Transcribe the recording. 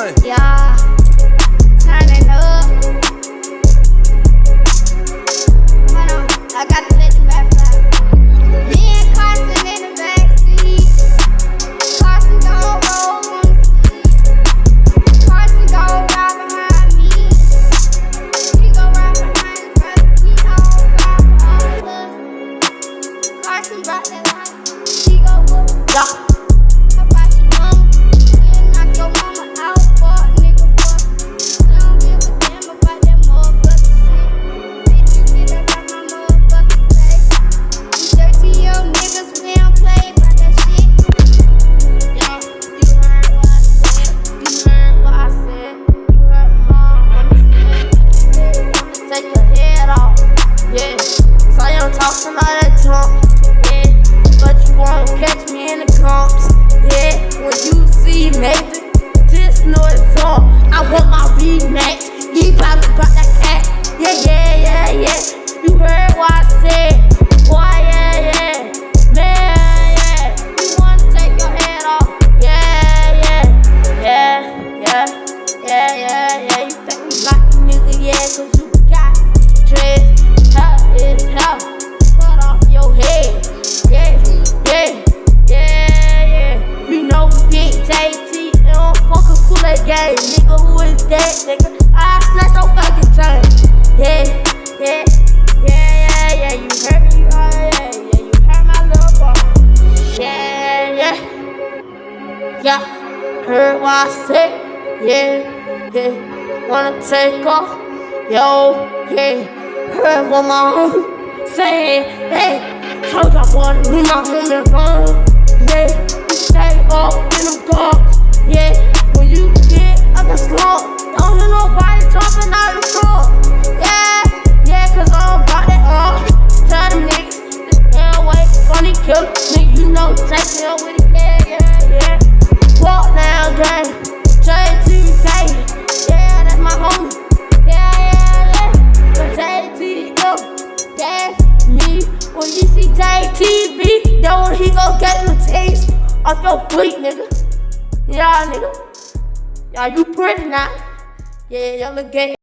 money. Yeah. Yeah. So you don't talk some all that junk. Yeah. But you won't catch me in the comps. Yeah. When you see major, just know it's on. I want my rematch. He probably brought that cat. Yeah, yeah. A game. Nigga, who is that, nigga? I snatch your fucking chain. Yeah, yeah, yeah, yeah, yeah. You heard me, oh, yeah, yeah. You heard my little boy. Yeah, yeah. Yeah, heard what I said. Yeah, yeah. Wanna take off? Yo, yeah. Heard what my homie say. Hey, told y'all wanna leave my homie alone. Yeah, stay up in them guns. Yeah, killer. Nigga, you know, take me up with it. Yeah, yeah, yeah. Walk down, gang. J2K. Yeah, that's my homie. Yeah, yeah, yeah. JTM, that's me. When you see JTV, when he gon' get the taste off your fleet, nigga. Yeah, nigga. Yeah, you pretty now. Yeah, y'all look gay.